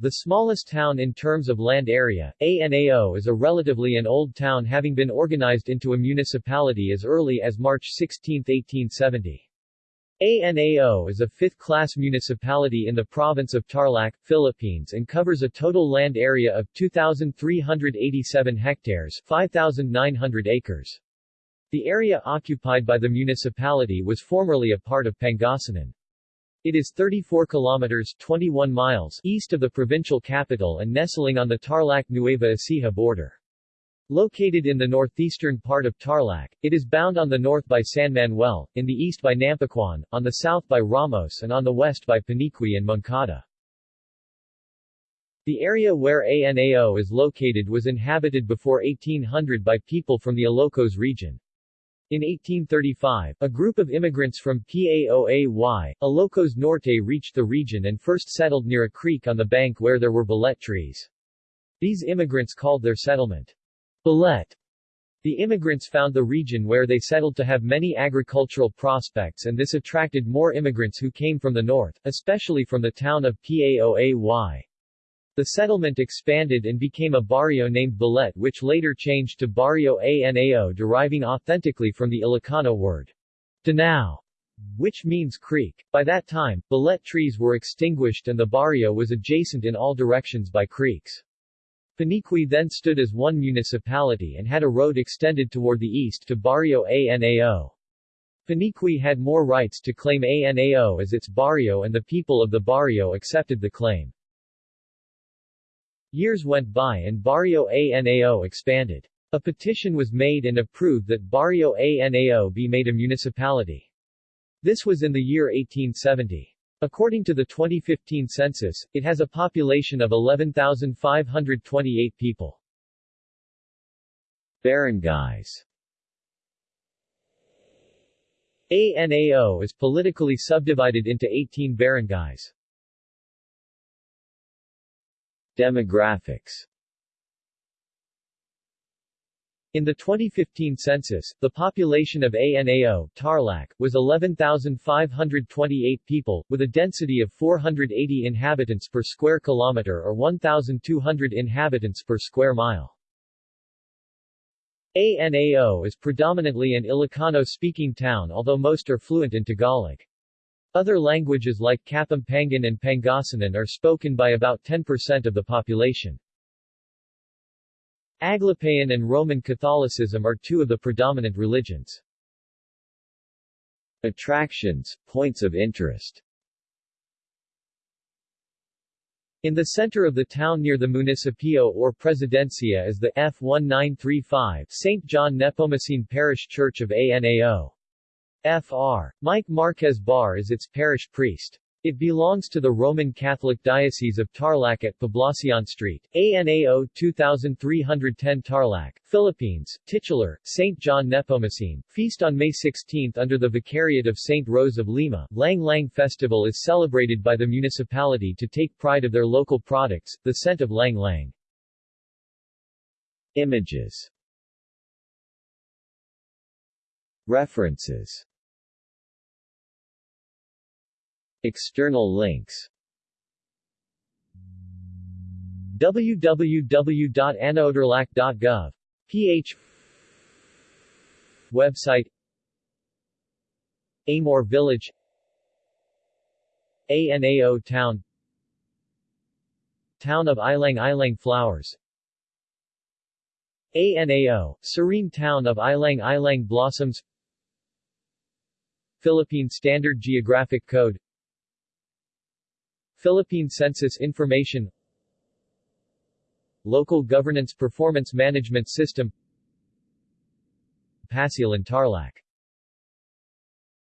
the smallest town in terms of land area, ANAO is a relatively an old town having been organized into a municipality as early as March 16, 1870. ANAO is a fifth-class municipality in the province of Tarlac, Philippines and covers a total land area of 2,387 hectares 5,900 acres. The area occupied by the municipality was formerly a part of Pangasinan. It is 34 kilometers 21 miles east of the provincial capital and nestling on the Tarlac-Nueva Ecija border. Located in the northeastern part of Tarlac, it is bound on the north by San Manuel, in the east by Nampicuan, on the south by Ramos and on the west by Paniqui and Moncada. The area where ANAO is located was inhabited before 1800 by people from the Ilocos region. In 1835, a group of immigrants from PAOAY, Ilocos Norte reached the region and first settled near a creek on the bank where there were bullet trees. These immigrants called their settlement Bullet. The immigrants found the region where they settled to have many agricultural prospects and this attracted more immigrants who came from the north, especially from the town of Paoay. The settlement expanded and became a barrio named Bullet which later changed to Barrio Anao deriving authentically from the Ilocano word Danao, which means creek. By that time, Bullet trees were extinguished and the barrio was adjacent in all directions by creeks. Paniqui then stood as one municipality and had a road extended toward the east to Barrio Anao. Paniqui had more rights to claim Anao as its barrio and the people of the barrio accepted the claim. Years went by and Barrio ANAO expanded. A petition was made and approved that Barrio ANAO be made a municipality. This was in the year 1870. According to the 2015 census, it has a population of 11,528 people. Barangays ANAO is politically subdivided into 18 barangays. Demographics in the 2015 census, the population of ANAO Tarlac, was 11,528 people, with a density of 480 inhabitants per square kilometer or 1,200 inhabitants per square mile. ANAO is predominantly an Ilocano-speaking town although most are fluent in Tagalog. Other languages like Kapampangan and Pangasinan are spoken by about 10% of the population. Aglipayan and Roman Catholicism are two of the predominant religions. Attractions, points of interest In the center of the town near the Municipio or Presidencia is the F1935 St. John Nepomucene Parish Church of ANAO. Fr. Mike Marquez Bar is its parish priest. It belongs to the Roman Catholic Diocese of Tarlac at Poblacion Street, ANAO 2310 Tarlac, Philippines, titular, St. John Nepomucene, feast on May 16 under the Vicariate of St. Rose of Lima. Lang Lang Festival is celebrated by the municipality to take pride of their local products, the scent of Lang Lang. Images References External links. www.anaotarlac.gov. ph Website. Amor Village. ANAO Town. Town of Ilang Ilang Flowers. ANAO, Serene Town of Ilang Ilang Blossoms. Philippine Standard Geographic Code Philippine Census Information Local Governance Performance Management System Pasilan Tarlac